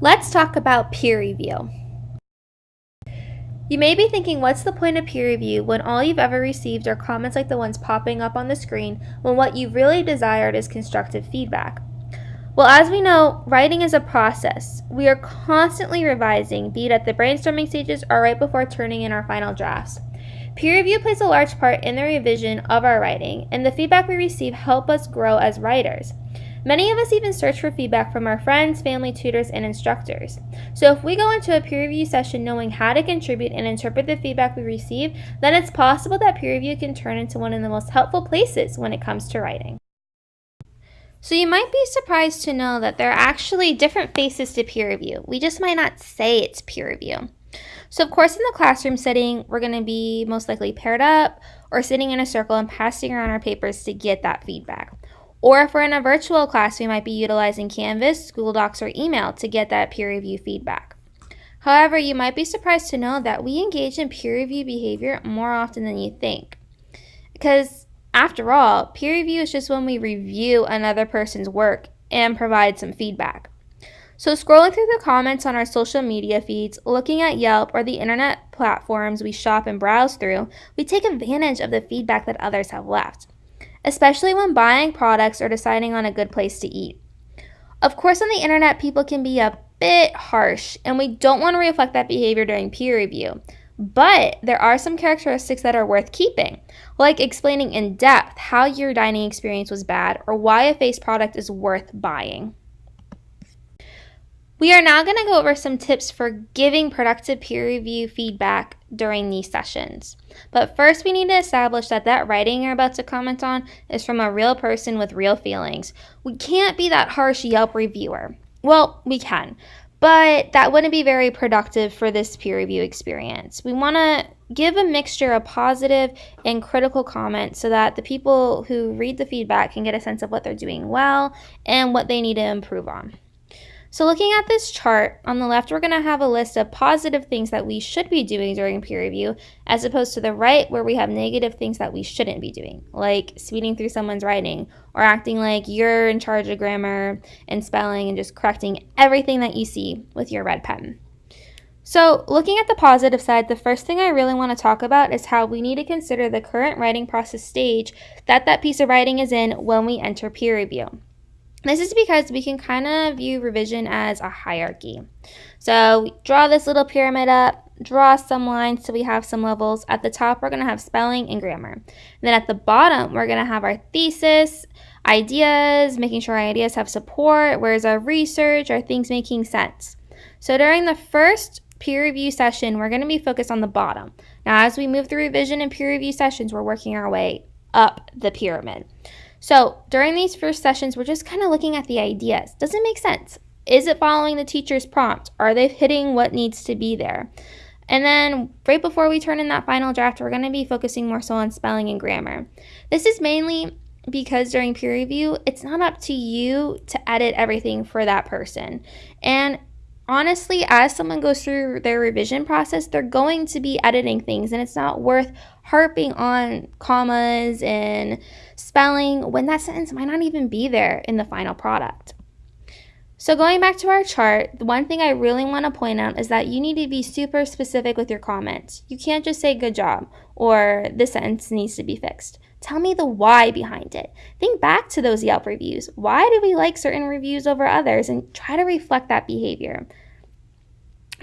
Let's talk about peer review. You may be thinking, what's the point of peer review when all you've ever received are comments like the ones popping up on the screen when what you really desired is constructive feedback? Well, as we know, writing is a process. We are constantly revising, be it at the brainstorming stages or right before turning in our final drafts. Peer review plays a large part in the revision of our writing, and the feedback we receive help us grow as writers. Many of us even search for feedback from our friends, family, tutors, and instructors. So if we go into a peer review session knowing how to contribute and interpret the feedback we receive, then it's possible that peer review can turn into one of the most helpful places when it comes to writing. So you might be surprised to know that there are actually different faces to peer review. We just might not say it's peer review. So of course in the classroom setting, we're going to be most likely paired up or sitting in a circle and passing around our papers to get that feedback. Or if we're in a virtual class, we might be utilizing Canvas, Google Docs, or email to get that peer review feedback. However, you might be surprised to know that we engage in peer review behavior more often than you think. Because, after all, peer review is just when we review another person's work and provide some feedback. So, scrolling through the comments on our social media feeds, looking at Yelp or the internet platforms we shop and browse through, we take advantage of the feedback that others have left especially when buying products or deciding on a good place to eat. Of course, on the internet, people can be a bit harsh, and we don't want to reflect that behavior during peer review. But there are some characteristics that are worth keeping, like explaining in depth how your dining experience was bad or why a face product is worth buying. We are now going to go over some tips for giving productive peer review feedback during these sessions. But first, we need to establish that that writing you're about to comment on is from a real person with real feelings. We can't be that harsh Yelp reviewer. Well, we can, but that wouldn't be very productive for this peer review experience. We want to give a mixture of positive and critical comments so that the people who read the feedback can get a sense of what they're doing well and what they need to improve on. So looking at this chart, on the left we're going to have a list of positive things that we should be doing during peer review, as opposed to the right where we have negative things that we shouldn't be doing, like speeding through someone's writing, or acting like you're in charge of grammar and spelling and just correcting everything that you see with your red pen. So, looking at the positive side, the first thing I really want to talk about is how we need to consider the current writing process stage that that piece of writing is in when we enter peer review. This is because we can kind of view revision as a hierarchy. So draw this little pyramid up, draw some lines so we have some levels. At the top, we're going to have spelling and grammar. And then at the bottom, we're going to have our thesis, ideas, making sure our ideas have support, where's our research, are things making sense. So during the first peer review session, we're going to be focused on the bottom. Now, as we move through revision and peer review sessions, we're working our way up the pyramid. So during these first sessions, we're just kind of looking at the ideas. Does it make sense? Is it following the teacher's prompt? Are they hitting what needs to be there? And then right before we turn in that final draft, we're going to be focusing more so on spelling and grammar. This is mainly because during peer review, it's not up to you to edit everything for that person. And honestly, as someone goes through their revision process, they're going to be editing things, and it's not worth harping on commas and spelling when that sentence might not even be there in the final product. So, going back to our chart, the one thing I really want to point out is that you need to be super specific with your comments. You can't just say good job or this sentence needs to be fixed. Tell me the why behind it. Think back to those Yelp reviews. Why do we like certain reviews over others? And try to reflect that behavior.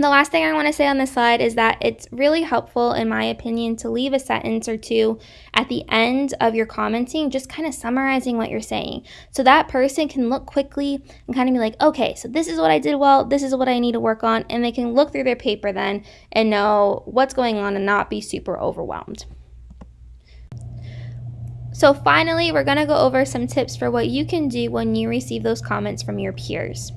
The last thing I want to say on this slide is that it's really helpful, in my opinion, to leave a sentence or two at the end of your commenting, just kind of summarizing what you're saying. So that person can look quickly and kind of be like, okay, so this is what I did well, this is what I need to work on, and they can look through their paper then and know what's going on and not be super overwhelmed. So finally, we're going to go over some tips for what you can do when you receive those comments from your peers.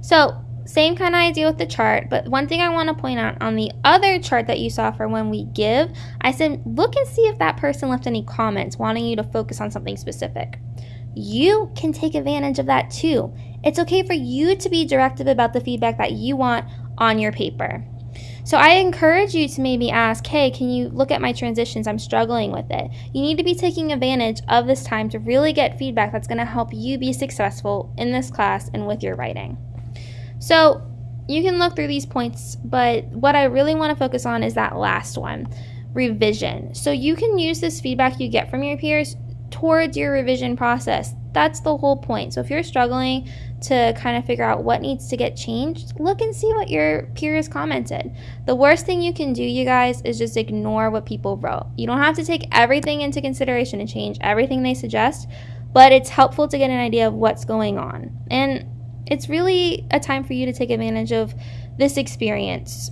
So same kind of idea with the chart, but one thing I want to point out on the other chart that you saw for when we give, I said look and see if that person left any comments wanting you to focus on something specific. You can take advantage of that too. It's okay for you to be directive about the feedback that you want on your paper. So I encourage you to maybe ask, hey, can you look at my transitions? I'm struggling with it. You need to be taking advantage of this time to really get feedback that's going to help you be successful in this class and with your writing. So you can look through these points, but what I really want to focus on is that last one revision. So you can use this feedback you get from your peers towards your revision process. That's the whole point. So if you're struggling to kind of figure out what needs to get changed, look and see what your peers commented. The worst thing you can do, you guys, is just ignore what people wrote. You don't have to take everything into consideration and change everything they suggest, but it's helpful to get an idea of what's going on. And it's really a time for you to take advantage of this experience